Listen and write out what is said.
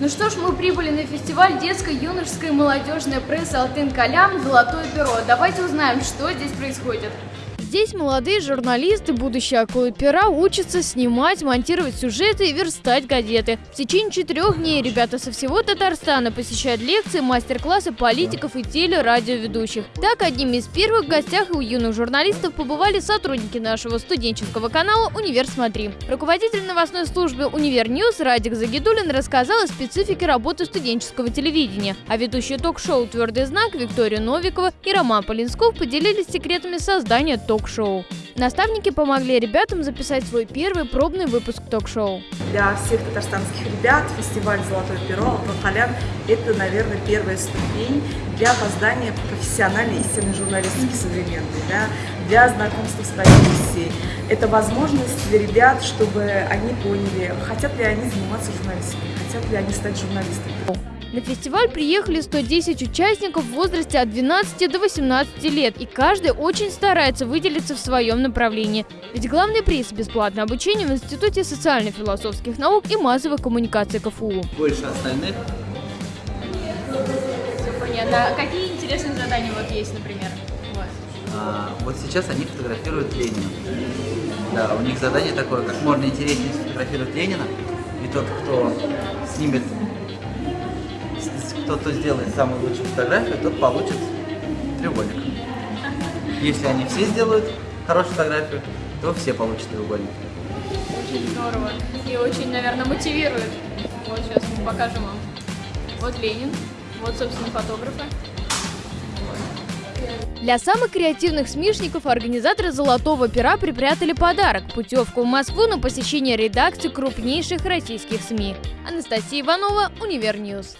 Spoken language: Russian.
Ну что ж, мы прибыли на фестиваль детской, юношеской молодежной прессы «Алтын Калям. Золотое перо». Давайте узнаем, что здесь происходит. Здесь молодые журналисты, будущие акулы пера, учатся снимать, монтировать сюжеты и верстать газеты. В течение четырех дней ребята со всего Татарстана посещают лекции, мастер-классы политиков и телерадиоведущих. Так, одними из первых гостях у юных журналистов побывали сотрудники нашего студенческого канала «Универ Смотри». Руководитель новостной службы «Univer News» Радик Загидулин рассказал о специфике работы студенческого телевидения, а ведущие ток-шоу «Твердый знак» Виктория Новикова и Роман Полинсков поделились секретами создания ток ток-шоу. Наставники помогли ребятам записать свой первый пробный выпуск ток-шоу. Для всех татарстанских ребят фестиваль «Золотое перо» Алтан это, наверное, первая ступень для создания профессиональной истинной журналистики современной, да, для знакомства с профессией. Это возможность для ребят, чтобы они поняли, хотят ли они заниматься журналистикой, хотят ли они стать журналистами. На фестиваль приехали 110 участников в возрасте от 12 до 18 лет, и каждый очень старается выделиться в своем направлении. Ведь главный приз – бесплатное обучение в Институте социально-философских наук и массовых коммуникаций КФУ. Больше остальных. Все понятно. А какие интересные задания вот есть, например? Вот. А, вот сейчас они фотографируют Ленина. Да, у них задание такое, как можно интереснее сфотографировать Ленина, и тот, кто снимет тот, кто сделает самую лучшую фотографию, тот получит треугольник. Если они все сделают хорошую фотографию, то все получат треугольник. Очень здорово. И очень, наверное, мотивирует. Вот сейчас мы покажем вам. Вот Ленин, вот, собственно, фотографы. Для самых креативных смешников организаторы «Золотого пера» припрятали подарок – путевку в Москву на посещение редакции крупнейших российских СМИ. Анастасия Иванова, Univer News.